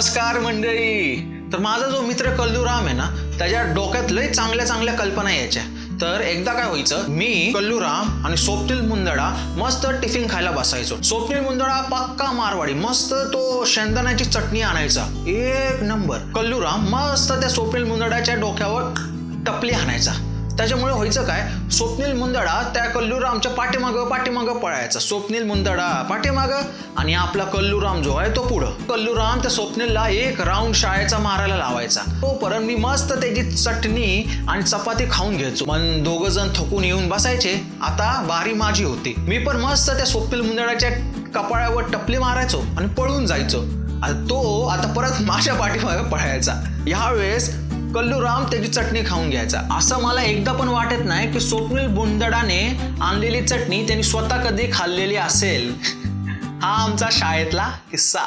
नमस्कार मंडळी. तर माझा जो मित्र कल्लूराम आहे ना त्याच्या डोक्यात लय चांगल्या चांगल्या कल्पना यायच्या. तर एकदा काय व्हायचं मी कल्लूराम आणि स्वप्नील मुंदडा मस्त टिफिन खायला बसायचो. स्वप्नील मुंदडा पक्का मारवाडी मस्त तो शेंगदाण्याची चटणी आणायचा. एक नंबर. कल्लूराम मस्त त्या स्वप्नील मुंदडाच्या डोक्यावर टपली आणायचा. त्याच्यामुळे व्हायचं काय? स्वप्नील मुंदडा त्या कल्लूरामच्या पाठीमागं पाठीमागं पळायचा. स्वप्नील मुंदडा पाठीमागं आणि आपला कल्लूराम जो आहे तो पुढं. कल्लूराम त्या स्वप्नीलला एक राऊंड शाळेचा मारायला लावायचा. तोपर्यंत मी मस्त त्याची चटणी आणि चपाती खाऊन घ्यायचो. पण दोघ जण थकून येऊन बसायचे. आता बारी माझी होती. मी पण मस्त त्या स्वप्नील मुंदडाच्या कपाळावर टपली मारायचो आणि पळून जायचो. तो आता परत माझ्या पाठीमागे पळायचा. यावेळेस कल्लूराम त्याची चटणी खाऊन घ्यायचा. असं मला एकदा पण वाटत नाही की स्वप्नील बुंदडाने आणलेली चटणी त्यांनी स्वतः कधी खाल्लेली असेल. हा आमचा शाळेतला किस्सा.